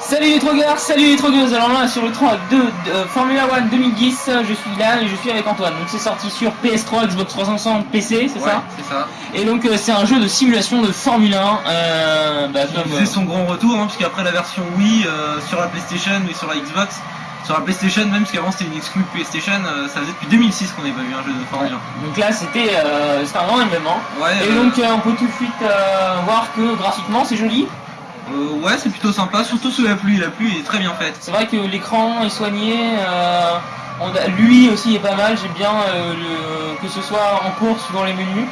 Salut les trogueurs, salut les trogueuses Alors là sur le track de, de Formula One 2010, je suis là et je suis avec Antoine. Donc c'est sorti sur PS3, Xbox 360, PC, c'est Ouais, ça c'est ça. Et donc euh, c'est un jeu de simulation de Formule 1. Euh, bah, comme, faisait son grand retour, hein, puisqu'après la version Wii euh, sur la PlayStation et sur la Xbox, sur la PlayStation même, parce qu'avant c'était une exclue PlayStation, euh, ça faisait depuis 2006 qu'on n'avait pas vu un jeu de Formule euh, donc là c'était euh, un grand événement. 1. Ouais, Et euh, donc euh, on peut tout de suite euh, voir que graphiquement c'est joli. Euh, ouais, c'est plutôt sympa, surtout sous la pluie. La pluie est très bien faite. C'est vrai que l'écran est soigné. euh, on a- lui aussi est pas mal. J'aime bien euh, le- que ce soit en course ou dans les menus.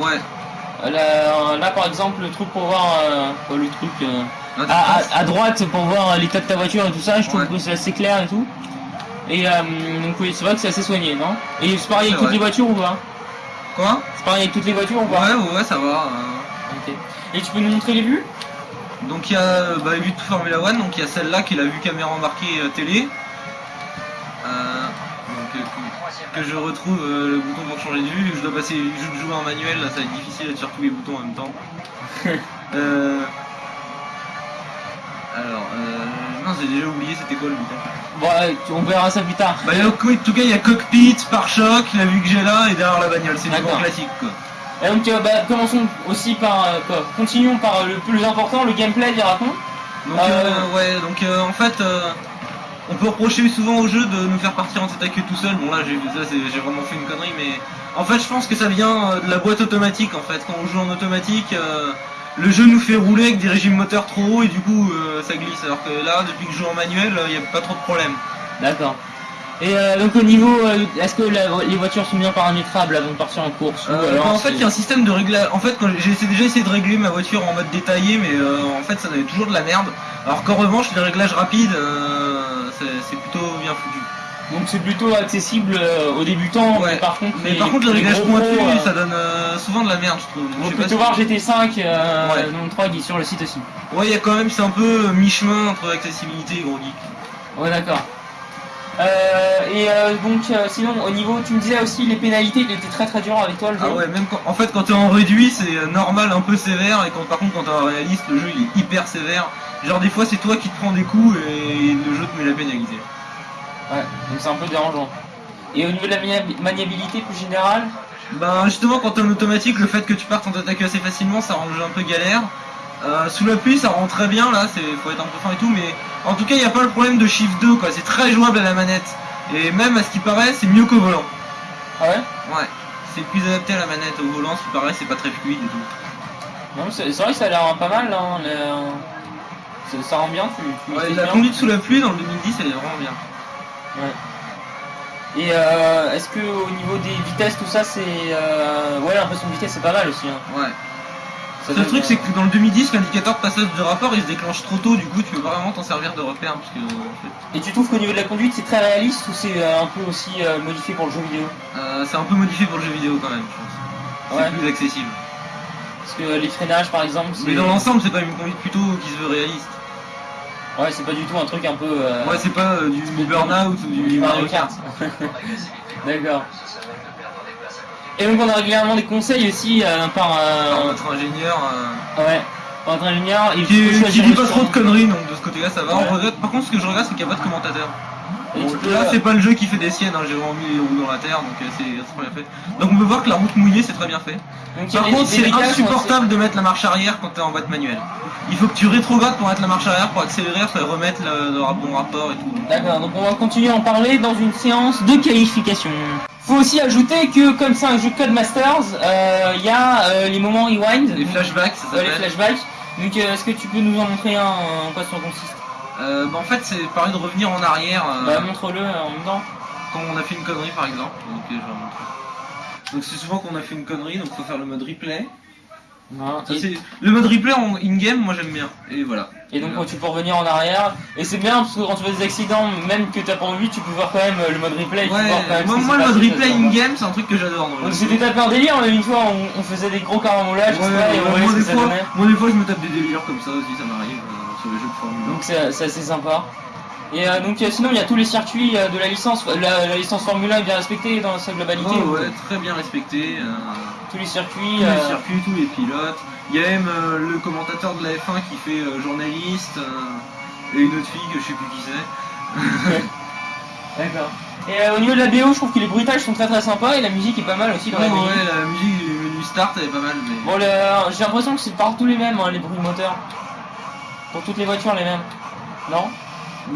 Ouais. Là, là, par exemple le truc pour voir euh, quoi, le truc à, à- à droite pour voir l'état de ta voiture et tout ça. Je trouve Ouais. que c'est assez clair et tout. Et donc oui, c'est vrai que c'est assez soigné, non? Et c'est pareil avec toutes vrai. les voitures ou pas? Quoi? C'est pareil avec toutes les voitures ou pas? Ouais, ouais, ouais, ça va. Ok. Et tu peux nous montrer les vues? Donc il y a bah, vu de Formula One, donc il y a celle-là qui est la vue caméra embarquée euh, télé. Euh, donc, euh, que, je retrouve euh, le bouton pour changer de vue, je dois passer, je joue en manuel, là ça va être difficile d'être sur tous les boutons en même temps. euh, alors, euh, non j'ai déjà oublié c'était quoi le bouton. Bon, ouais, on verra ça plus tard. Bah en tout cas il y a cockpit, pare-choc, la vue que j'ai là et derrière la bagnole, c'est du grand classique quoi. Et donc, euh, bah, commençons aussi par. euh, quoi, continuons par le plus important, le gameplay, dira-t-on. Donc Euh, euh, ouais, donc euh, en fait, euh, on peut reprocher souvent au jeu de nous faire partir en tête à queue tout seul. Bon là, j'ai vraiment fait une connerie, mais en fait, je pense que ça vient euh, de la boîte automatique. En fait, quand on joue en automatique, euh, le jeu nous fait rouler avec des régimes moteurs trop hauts et du coup, euh, ça glisse. Alors que là, depuis que je joue en manuel, il n'y a pas trop de problème. D'accord. Et euh, donc, au niveau. euh, Est-ce que la- les voitures sont bien paramétrables avant de partir en course ou Euh, alors en fait, il y a un système de réglage. En fait, quand j'ai déjà essayé de régler ma voiture en mode détaillé, mais en fait, ça donnait toujours de la merde. Alors qu'en revanche, les réglages rapides, c'est plutôt bien foutu. Donc, c'est plutôt accessible aux débutants, Ouais. mais par contre. Mais par contre, le les réglage gros pointu, pros, euh, ça donne souvent de la merde, je trouve. On Je peut si- voir GT5 euh, Ouais. le 3 qui est sur le site aussi. Ouais, il y a quand même, c'est un peu mi-chemin entre accessibilité et gros geek. Ouais, d'accord. Euh, et euh, donc, euh, sinon, au niveau, tu me disais aussi les pénalités, il était très très dur avec toi le jeu. Ah ouais, même quand, en fait, quand t'es en réduit, c'est euh, normal, un peu sévère, et quand par contre, quand t'es en réaliste, le jeu il est hyper sévère. Genre, des fois, c'est toi qui te prends des coups et le jeu te met la pénalité. Ouais, donc c'est un peu dérangeant. Et au niveau de la mania- maniabilité plus générale, Ben, justement, quand t'es en automatique, le fait que tu partes en attaquer assez facilement, ça rend le jeu un peu galère. Euh, sous la pluie, ça rend très bien, là, c'est faut être un peu fin et tout, mais en tout cas, il n'y a pas le problème de Shift 2, quoi. C'est très jouable à la manette. Et même, à ce qui paraît, c'est mieux qu'au volant. ah ouais? Ouais, c'est plus adapté à la manette au volant, ce qui paraît, c'est pas très fluide et tout. Non, c'est vrai que ça a l'air pas mal, hein, le- ça- rend bien, tu, tu Ouais, la bien. conduite sous la pluie dans le 2010, elle est vraiment bien. Et euh, est-ce que au niveau des vitesses, tout ça, c'est... Euh... Ouais, l'impression de vitesse, c'est pas mal aussi. Hein. Ouais. Le truc, c'est que dans le 2010, l'indicateur de passage de rapport, il se déclenche trop tôt, du coup, tu peux pas vraiment t'en servir de repère, parce que, en fait, Et tu trouves qu'au niveau de la conduite, c'est très réaliste ou c'est euh, un peu aussi euh, modifié pour le jeu vidéo? Euh, c'est un peu modifié pour le jeu vidéo quand même, je pense. Ouais. C'est plus accessible. Parce que les freinages, par exemple, c'est... Mais dans l'ensemble, c'est pas une conduite plutôt qui se veut réaliste. Ouais, c'est pas du tout un truc un peu... euh, Ouais, c'est pas euh, du Burnout ou du du Mario Kart. D'accord. Et donc on a régulièrement des conseils aussi euh, par... euh, Par notre ingénieur, euh, Ouais, par notre ingénieur. Et qui, dit pas trop de conneries, donc de ce côté-là, ça va. Ouais. On regrette- Par contre, ce que je regrette, c'est qu'il n'y a pas de commentateur. Bon, peux- là, c'est pas le jeu qui fait des siennes, hein, j'ai vraiment mis les roues dans la terre, donc euh, c'est très bien fait. Donc on peut voir que la route mouillée, c'est très bien fait. Donc, il Par contre, c'est insupportable de mettre la marche arrière quand t'es en boîte manuelle. Il faut que tu rétrogrades pour mettre la marche arrière, pour accélérer, faut remettre le, le bon rapport et tout. D'accord, donc on va continuer à en parler dans une séance de qualification. Faut aussi ajouter que comme c'est un jeu Codemasters, euh, il y a euh, les moments rewind, Les flashbacks, ça les flashbacks. Donc euh, est-ce que tu peux nous en montrer un, en quoi ça consiste? Euh, bah, en fait, c'est pareil de revenir en arrière euh, Bah montre-le en même temps. quand on a fait une connerie, par exemple. Donc, euh, je vais montrer. Donc c'est souvent qu'on a fait une connerie, donc faut faire le mode replay. Ça, Et, Le mode replay en in-game, moi j'aime bien. Et voilà. et donc Voilà. quand tu peux revenir en arrière, et c'est bien parce que quand tu fais des accidents, même que t'as pas envie, tu peux voir quand même euh, le mode replay. Ouais, vois quand même moi, le mode replay in-game, c'est un truc que j'adore. c'était tapé un délire, mais une fois on, on faisait des gros caramolages, Ouais, et on voyait moi, ce que des ça fois, donnait. moi des fois je me tape des délires comme ça aussi, ça m'arrive euh, sur les jeux de Formule 1. Donc c'est assez sympa. Et euh, donc euh, sinon il y a tous les circuits euh, de la licence, la, la licence Formule 1 est bien respectée dans sa globalité. Oh, ou- ouais, très bien respecté. euh, Tous les circuits. tous les circuits, tous les pilotes. Il y a même le commentateur de la F1 qui fait journaliste. et une autre fille que je sais plus qui c'est. D'accord. Et euh, au niveau de la BO, je trouve que les bruitages sont très très sympas et la musique est pas mal aussi dans la Ouais, BO. ouais, la musique du menu start elle est pas mal, mais. Bon, le- j'ai l'impression que c'est partout les mêmes, hein, les bruits de moteur. Pour toutes les voitures, les mêmes. Non?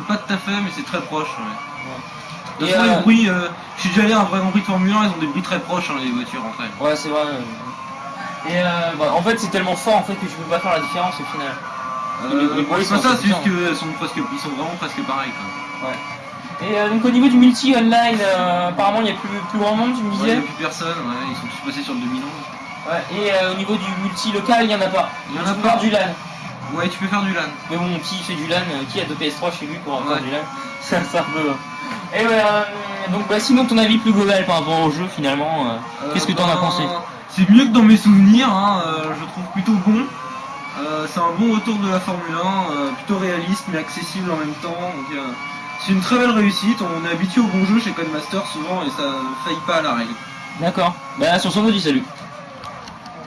Pas tout à fait, mais c'est très proche. Ouais. De toute façon, les bruits, euh, je suis déjà allé à un vrai Grand Prix de Formule 1, ils ont des bruits très proches, hein, les voitures en fait. Ouais, c'est vrai. Et euh, bah, en fait, c'est tellement fort en fait que je peux pas faire la différence au final. Euh, c'est pas ça, c'est juste qu'ils sont, presque, ils sont vraiment presque pareils. Quoi. Et euh, donc au niveau du multi online, euh, apparemment il y a plus, plus grand monde, tu me Ouais, disais. y a plus personne, ouais, ils sont tous passés sur le 2011. Ouais. Et euh, au niveau du multi local, il y en a pas. Il y en a pas. du LAN. Ouais, tu peux faire du LAN. Mais bon, qui fait du LAN euh, Qui a deux PS3 chez lui pour Ouais. du LAN C'est un peu. Et ouais, euh, donc bah, sinon ton avis plus global par rapport au jeu finalement. euh, Qu'est-ce que t'en as ben, pensé? C'est mieux que dans mes souvenirs, hein, euh, je trouve plutôt bon. Euh, c'est un bon retour de la Formule 1, euh, plutôt réaliste mais accessible en même temps. Donc, euh, c'est une très belle réussite, on est habitué au bon jeu chez Codemaster souvent et ça ne faillit pas à la règle. D'accord. Bah sur ce on vous dit salut.